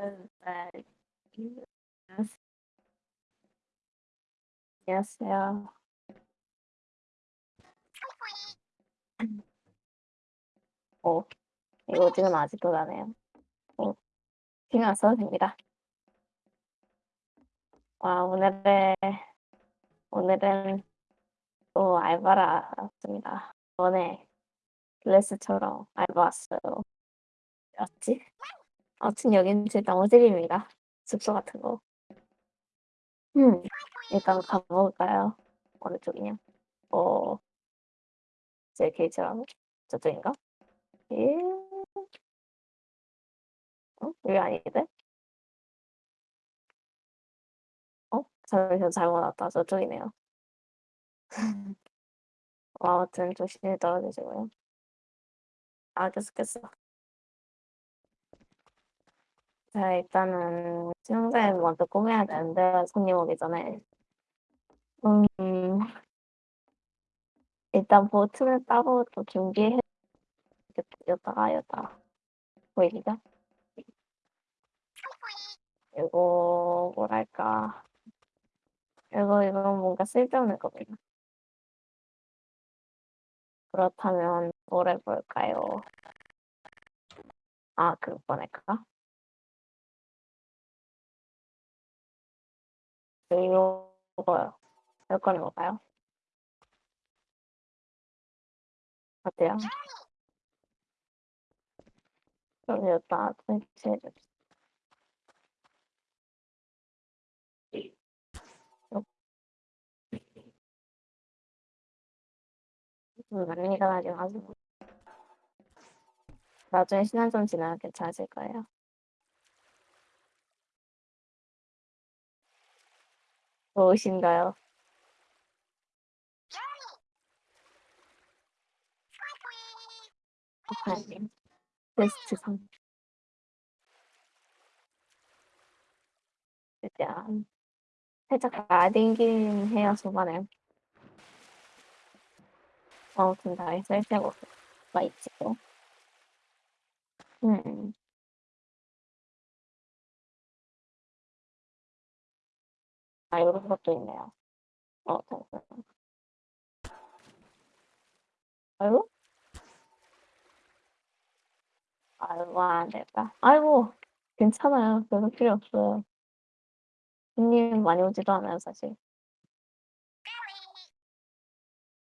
네. 안녕하세요. 어, 이거 지금 아직도 나네요. 어, 신경 안 써도 됩니다. 와, 오늘의, 오늘은 또 알바를 왔습니다. 전에 클래스처럼 알바 왔어요. 맞지? 아무튼 여기는 제 나무집입니다. 숙소 같은 거. 음, 일단 가볼까요? 어느 쪽이냐? 어, 제 게이트라고? 저쪽인가? 예? 어? 여기 아닌데? 어? 잠시만 잘못 왔다. 저쪽이네요. 어, 아무튼 조심히 떨어지시고요. 아, 계속했어. 자, 일단은 수영장에 먼저 꾸며야 되는데 손님 오기 전에 음, 일단 보트는 따로 또 준비해 여다가 여다 보이시죠? 이거 뭐랄까 이거 이건 뭔가 쓸데없는 겁니다. 그렇다면 뭘 해볼까요? 아, 그거 보낼까? 이거요. 이거 해볼까요? 어때요? 그럼 일단 설치해줍시다. 음, 많이 마시고. 나중에 시간 좀 지나면 괜찮아질 거예요. 좋으신가요? 박하님 테스트 성 일단 살짝 나댕긴 해요 초반에 아무튼 다 설치하고 가 있지요 음 이런 것도 있네요. 어, 잠시만요. 아이고? 아이고, 안 됐다. 아이고, 괜찮아요. 별로 필요 없어요. 손님 많이 오지도 않아요, 사실.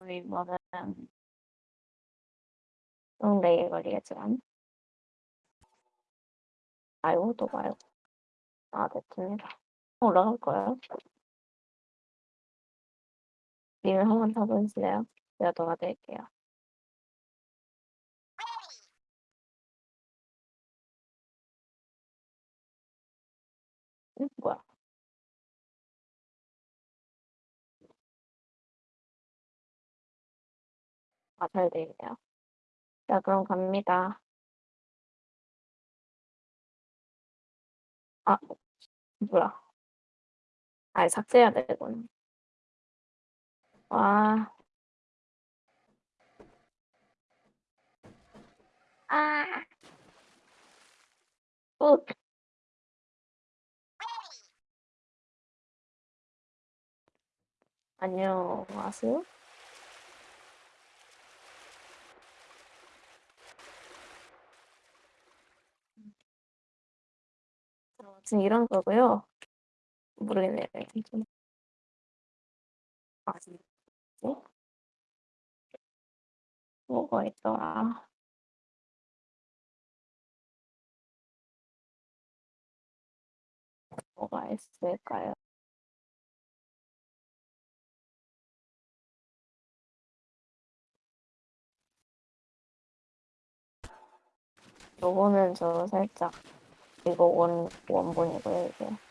우리 뭐는 좀 내일 걸리겠지만. 아이고, 또 봐요. 아, 됐습니다. 올라갈 거예요. 님을 한번 타보실래요? 제가 도와드릴게요. 응? 뭐야? 아, 잘 되네요. 자, 그럼 갑니다. 아, 뭐야. 아, 삭제해야 되군. 와. 아. 꾹. 안녕하세요. 지금 이런 거고요. 모르겠네요. 좀. 아, 진짜? 뭐가 있더라. 뭐가 있을까요? 요거는 저 살짝 이거 원 원본이고요 이게.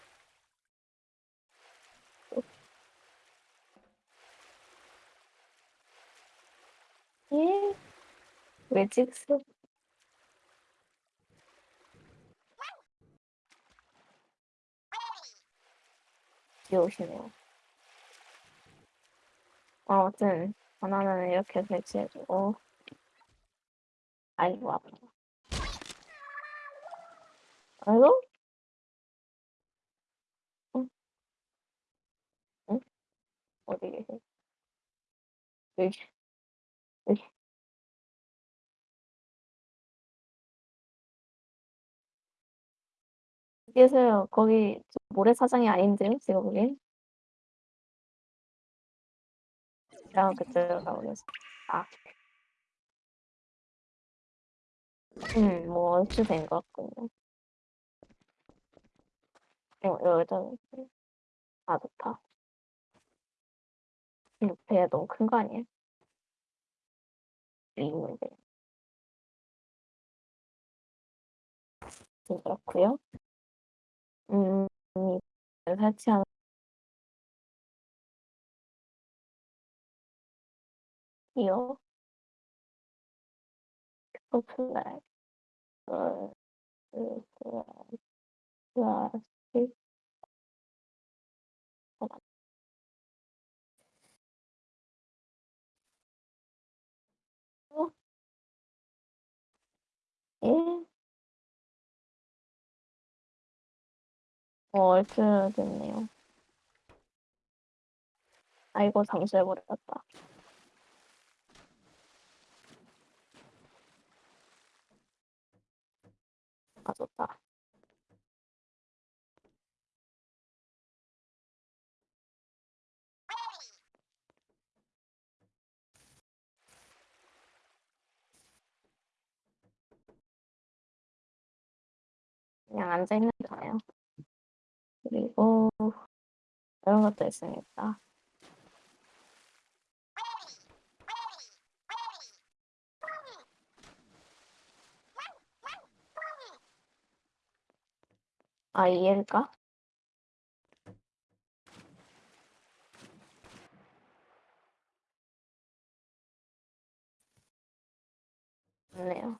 예? 왜 찍소? 귀여우시네요. 아, 아무튼 바나나는 이렇게 배치해주고 아이고 아파. 아이고? 응? 응? 어디 계세요? 여기 계세요. 거기 저 모래사장이 아닌데요, 제가 보기엔. 아 그쪽으로 가보겠습 아. 음 뭐 얼추 된 것 같군요. 어 놓을게요. 아 좋다. 이배 너무 큰 거 아니에요? 있는데. 좀 그렇고요. 음 설치한 이요. 오픈라인. 어그그 플라스 어? 예? 어 얼추 됐네요. 아이고 잠수해 버렸다. 아 좋다. 그냥 앉아 있는 거예요. 그리고 이런 것도 있습니다. 아 얘일까? 맞네요.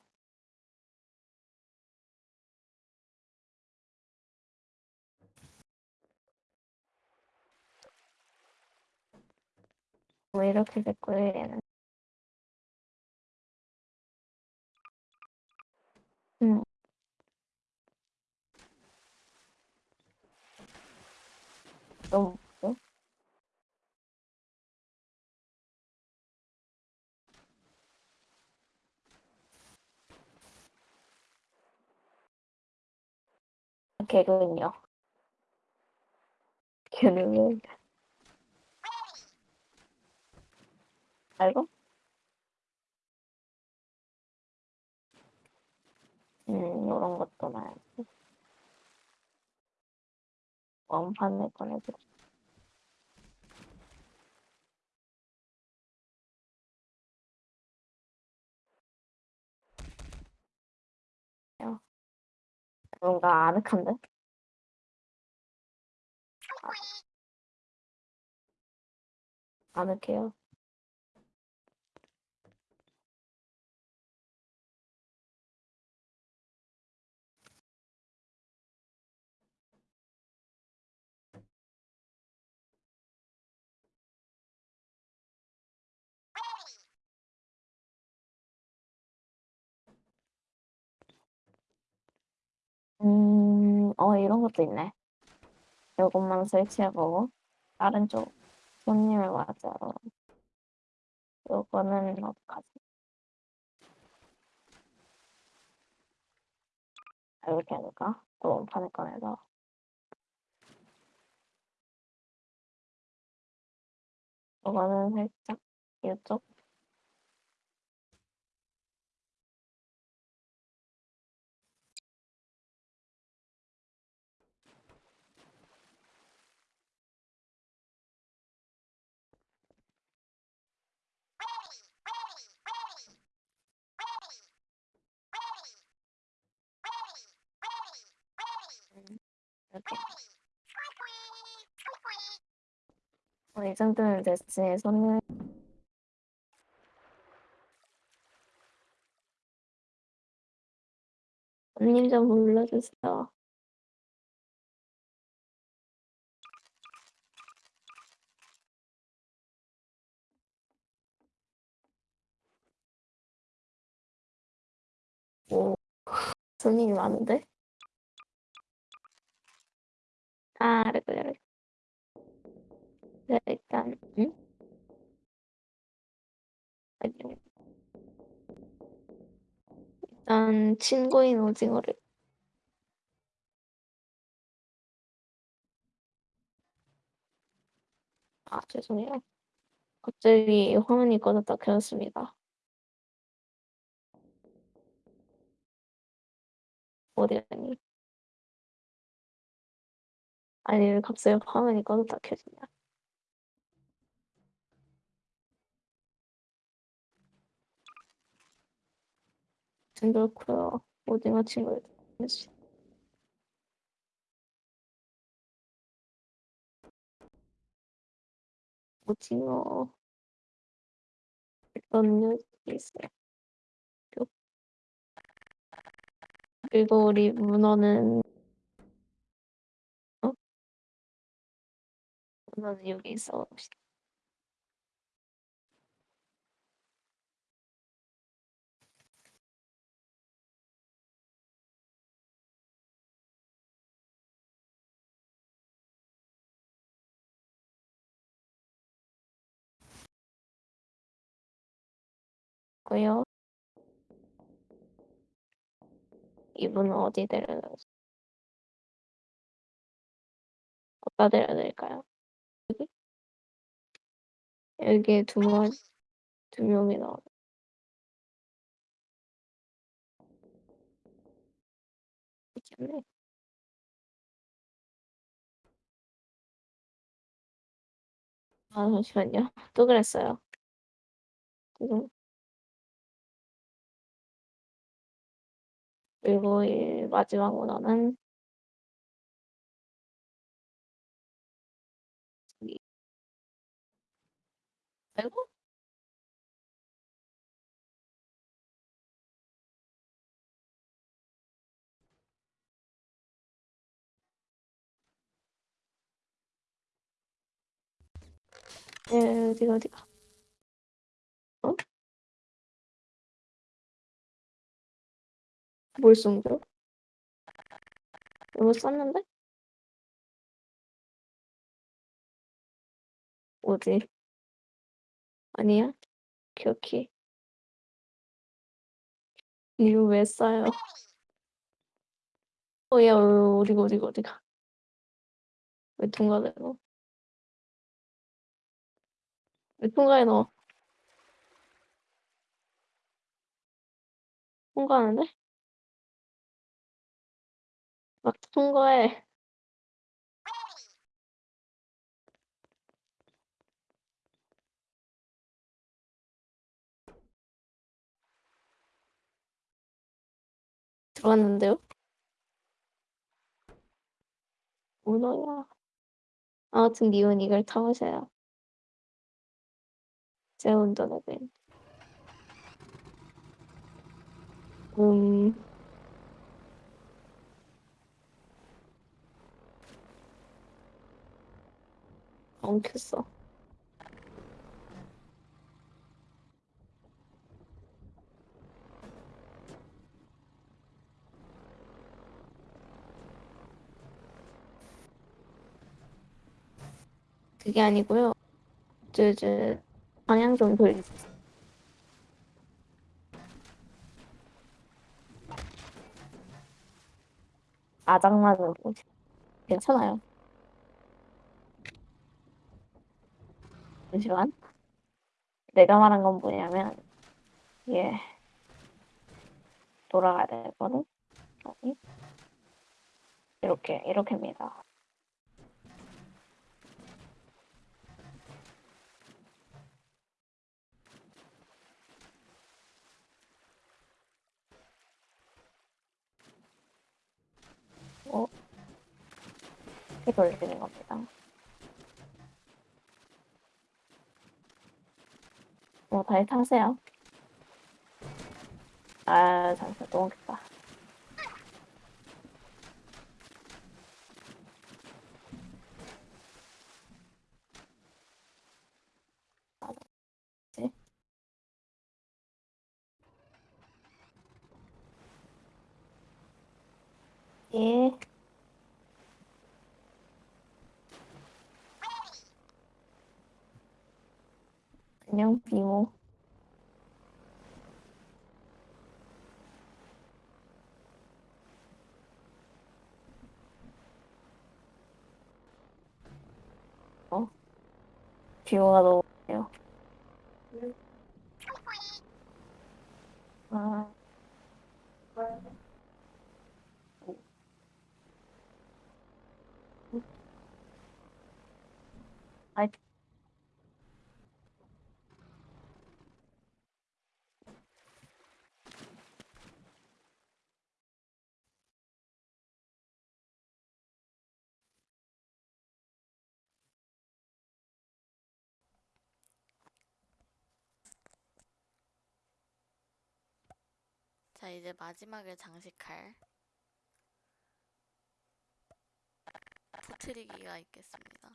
뭐 이렇게 됐고요 얘는. 음. 너무 어? 개그는요. 걔는 왜 알고? 음 요런 것도 놔야지. 원판을 꺼내 드릴게요. 뭔가 아늑한데? 아. 아늑해요. 음. 어 이런 것도 있네. 요것만 설치해 보고 다른 쪽 손님을 맞이하러 요거는 어떡하지? 아 이렇게 해야 될까? 또 원판을 꺼내서. 요거는 살짝 요쪽 음. 이렇게. 어 이 정도면 됐지. 손님 손님 좀 불러주세요. 오. 손님이 많은데? 아 알았어요, 알았어. 네, 일단, 응? 아니요. 일단, 친구인 오징어를. 아, 죄송해요. 갑자기 화면이 꺼졌다 켜졌습니다. 어디 가니? 아니, 왜 갑자기 화면이 꺼졌다 켜지냐? 좀 그렇고요. 오징어 해주시 오징어 어떤 뉴스 있어요? 그리고 우리 문어는 어? 문어는 여기 있어 봅시다. 고요. 이분은 어디 데려다 어디다 데려드릴까요? 여기? 여기에 두 명, 두 명이 나와. 있겠네. 아, 잠시만요. 또 그랬어요. 지금. 그리고 이 마지막 문화는 이 아이고? 예, 어디가, 어디가. 뭘 숨겨? 이거 썼는데? 어디? 아니야? 기억해. 이거 왜 써요? 어, 야, 어, 어디가, 어디가, 어디가. 왜 통과돼, 너? 왜 통과해, 너? 통과하는데? 막 통과해. 들어갔는데요? 문어야. 아무튼 니은 이걸 타보세요. 제 운전하게. 음, 엉켰어. 그게 아니고요. 저, 저, 방향 좀 돌리세요. 거지. 괜찮아요. 잠시만. 내가 말한 건 뭐냐면, 예. 돌아가야 되거든? 아니. 이렇게, 이렇게입니다. 어? 이렇게 돌리는 겁니다. 뭐, 다시 타세요. 아, 잠시만, 너무 겠다 예. 그냥 비모. 어? 비모가 너무 네요 아. 아이. 자, 이제 마지막을 장식할 터트리기가 있겠습니다.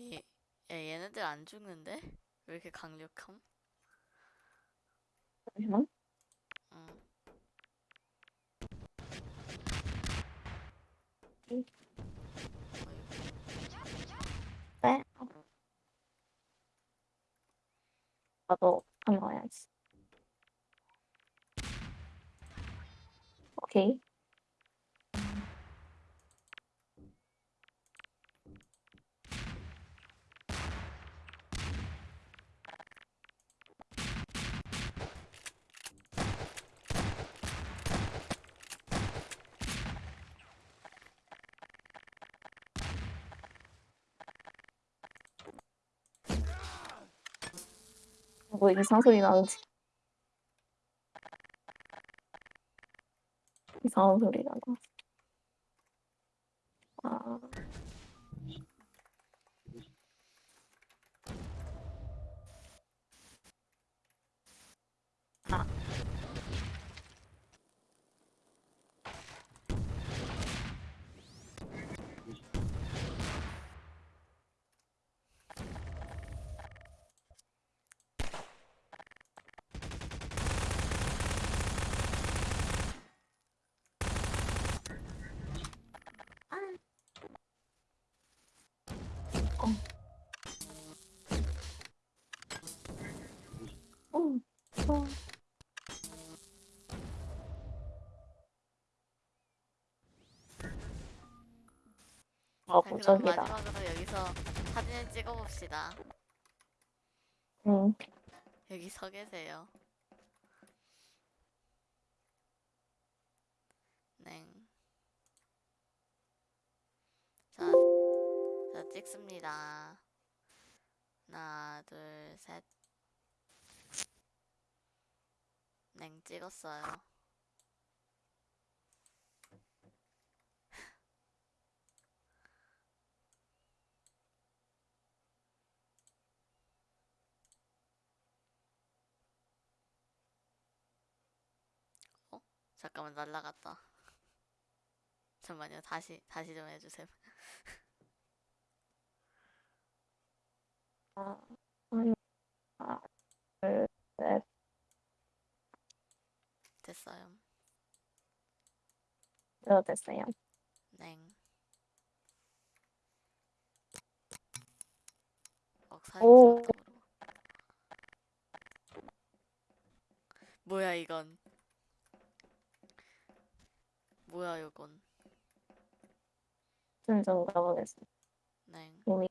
얘, 야, 얘네들 안 죽는데? 왜 이렇게 강력함? 응. 응. 어이구. 네. 나도 한번 해야지. 오케이. 뭐 이상 소리 나는지. 이상한 소리가 나. 아. 아. 어. 어. 아, 자, 그럼 무적이다. 마지막으로 여기서 사진을 찍어봅시다. 응. 여기 서 계세요. 네. 자, 자 찍습니다. 하나, 둘, 셋. 냉 찍었어요. 어? 잠깐만 날라갔다. 잠만요. 다시 다시 좀 해주세요. 아, 하나, 둘, 셋. 됐어요. 저 됐어요. 사진 오. 뭐야 이건? 뭐야 이건? 순정 가보겠습니다. 냉. 이미